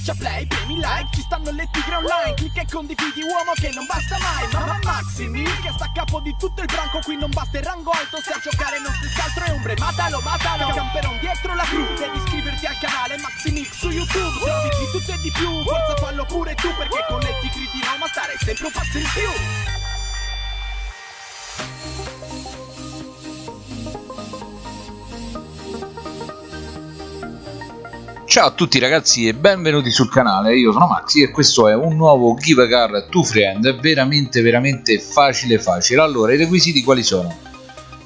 Schiaccia play, premi like, ci stanno le tigre online Clicca e condividi uomo che non basta mai Mamma Maximi che sta a capo di tutto il branco Qui non basta il rango alto, se a giocare non si altro è ombre Matalo, matalo, camperon dietro la cru Devi iscriverti al canale Maximix su YouTube Se di tutto e di più, forza fallo pure tu Perché con le tigre di Roma stare sempre un passo in più Ciao a tutti ragazzi e benvenuti sul canale, io sono Maxi e questo è un nuovo Give a Car to Friend. Veramente veramente facile facile. Allora i requisiti quali sono?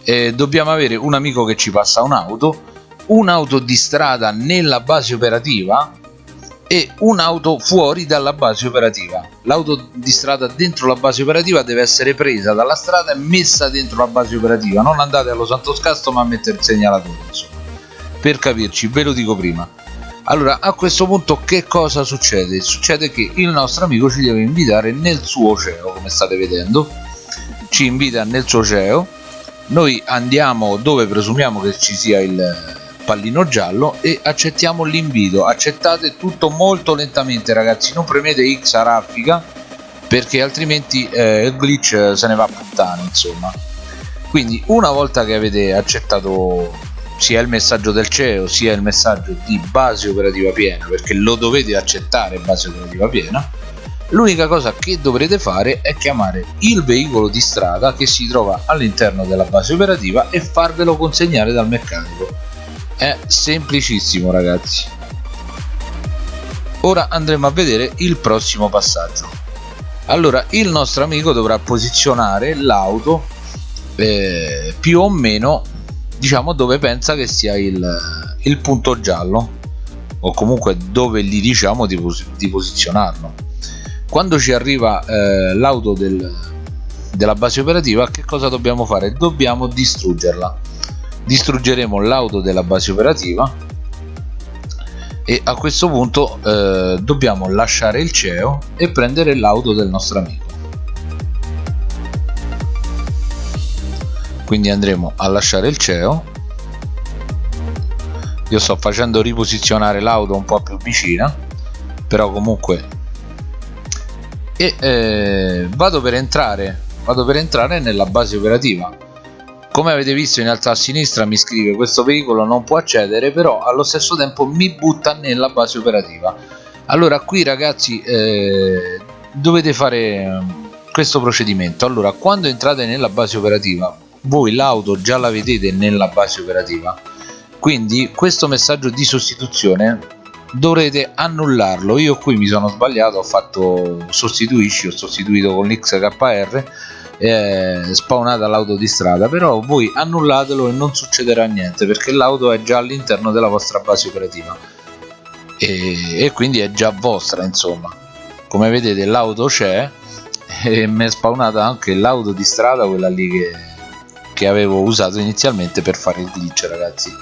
Eh, dobbiamo avere un amico che ci passa un'auto un'auto di strada nella base operativa e un'auto fuori dalla base operativa. L'auto di strada dentro la base operativa deve essere presa dalla strada e messa dentro la base operativa. Non andate allo santo scasto ma a mettere il segnalatore insomma. Per capirci ve lo dico prima allora a questo punto che cosa succede? succede che il nostro amico ci deve invitare nel suo CEO come state vedendo. Ci invita nel suo CEO. Noi andiamo dove presumiamo che ci sia il pallino giallo e accettiamo l'invito. Accettate tutto molto lentamente ragazzi. Non premete X a raffica perché altrimenti eh, il glitch se ne va a puttane insomma. Quindi una volta che avete accettato sia il messaggio del CEO sia il messaggio di base operativa piena perché lo dovete accettare base operativa piena l'unica cosa che dovrete fare è chiamare il veicolo di strada che si trova all'interno della base operativa e farvelo consegnare dal meccanico. È semplicissimo ragazzi. Ora andremo a vedere il prossimo passaggio. Allora il nostro amico dovrà posizionare l'auto eh, più o meno diciamo dove pensa che sia il, il punto giallo o comunque dove gli diciamo di, pos di posizionarlo. Quando ci arriva eh, l'auto del, della base operativa che cosa dobbiamo fare? Dobbiamo distruggerla. Distruggeremo l'auto della base operativa e a questo punto eh, dobbiamo lasciare il CEO e prendere l'auto del nostro amico quindi andremo a lasciare il CEO io sto facendo riposizionare l'auto un po' più vicina però comunque. E eh, vado per entrare vado per entrare nella base operativa. Come avete visto in alto a sinistra mi scrive questo veicolo non può accedere però allo stesso tempo mi butta nella base operativa. Allora qui ragazzi eh, dovete fare questo procedimento. Allora quando entrate nella base operativa voi l'auto già la vedete nella base operativa. Quindi questo messaggio di sostituzione dovrete annullarlo. Io qui mi sono sbagliato ho fatto sostituisci ho sostituito con l'XKR è spawnata l'auto di strada però voi annullatelo e non succederà niente perché l'auto è già all'interno della vostra base operativa. E, e quindi è già vostra insomma. Come vedete l'auto c'è e mi è spawnata anche l'auto di strada quella lì che che avevo usato inizialmente per fare il glitch ragazzi.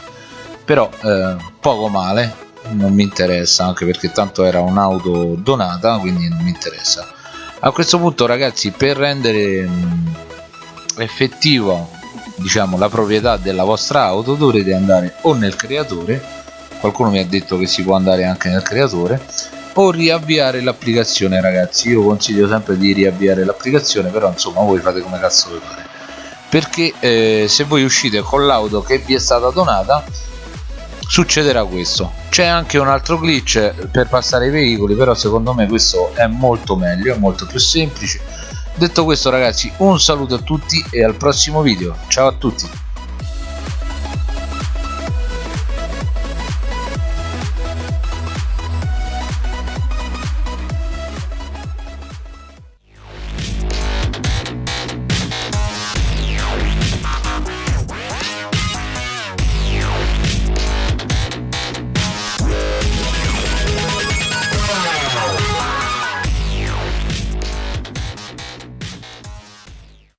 Però eh, poco male non mi interessa anche perché tanto era un'auto donata quindi non mi interessa. A questo punto ragazzi per rendere mh, effettivo diciamo la proprietà della vostra auto dovrete andare o nel creatore qualcuno mi ha detto che si può andare anche nel creatore o riavviare l'applicazione ragazzi. Io consiglio sempre di riavviare l'applicazione però insomma voi fate come cazzo vi pare perché eh, se voi uscite con l'auto che vi è stata donata succederà questo. C'è anche un altro glitch per passare i veicoli però secondo me questo è molto meglio è molto più semplice. Detto questo ragazzi un saluto a tutti e al prossimo video. Ciao a tutti